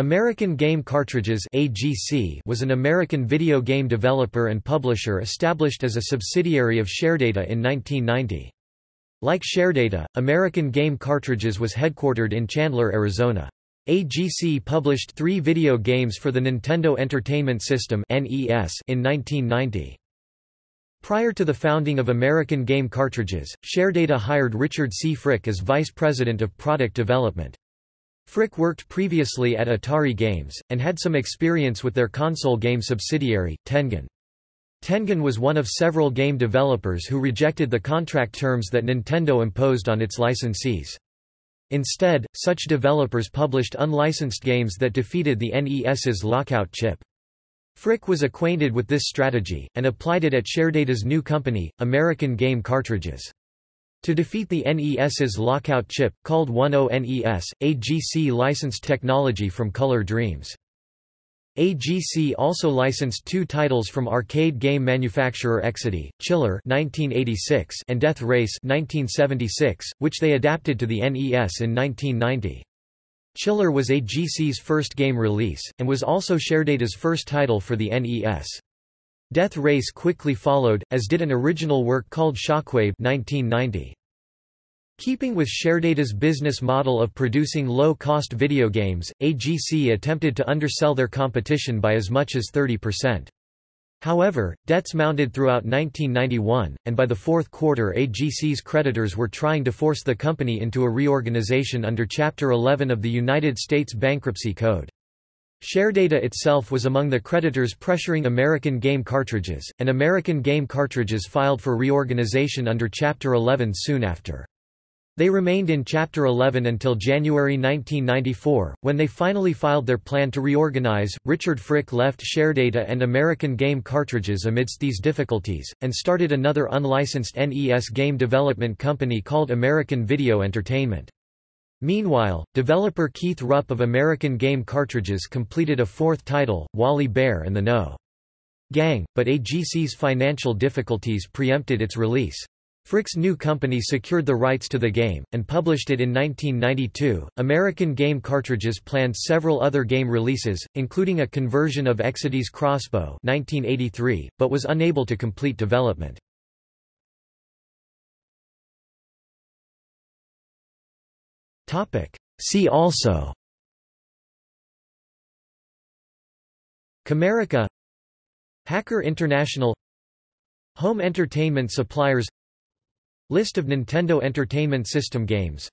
American Game Cartridges AGC was an American video game developer and publisher established as a subsidiary of Sharedata in 1990. Like Sharedata, American Game Cartridges was headquartered in Chandler, Arizona. AGC published three video games for the Nintendo Entertainment System in 1990. Prior to the founding of American Game Cartridges, Sharedata hired Richard C. Frick as vice president of product development. Frick worked previously at Atari Games, and had some experience with their console game subsidiary, Tengen. Tengen was one of several game developers who rejected the contract terms that Nintendo imposed on its licensees. Instead, such developers published unlicensed games that defeated the NES's lockout chip. Frick was acquainted with this strategy, and applied it at Sharedata's new company, American Game Cartridges. To defeat the NES's lockout chip, called 10NES, AGC licensed technology from Color Dreams. AGC also licensed two titles from arcade game manufacturer Exidy, Chiller 1986 and Death Race 1976, which they adapted to the NES in 1990. Chiller was AGC's first game release, and was also Sharedata's first title for the NES. Death Race quickly followed, as did an original work called Shockwave 1990. Keeping with Sharedata's business model of producing low-cost video games, AGC attempted to undersell their competition by as much as 30%. However, debts mounted throughout 1991, and by the fourth quarter AGC's creditors were trying to force the company into a reorganization under Chapter 11 of the United States Bankruptcy Code. Sharedata itself was among the creditors pressuring American Game Cartridges, and American Game Cartridges filed for reorganization under Chapter 11 soon after. They remained in Chapter 11 until January 1994, when they finally filed their plan to reorganize. Richard Frick left Sharedata and American Game Cartridges amidst these difficulties, and started another unlicensed NES game development company called American Video Entertainment. Meanwhile, developer Keith Rupp of American Game Cartridges completed a fourth title, Wally Bear and the No. Gang, but AGC's financial difficulties preempted its release. Frick's new company secured the rights to the game, and published it in 1992. American Game Cartridges planned several other game releases, including a conversion of Exidy's Crossbow 1983, but was unable to complete development. See also Camerica Hacker International Home entertainment suppliers List of Nintendo Entertainment System games.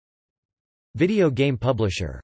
Video game publisher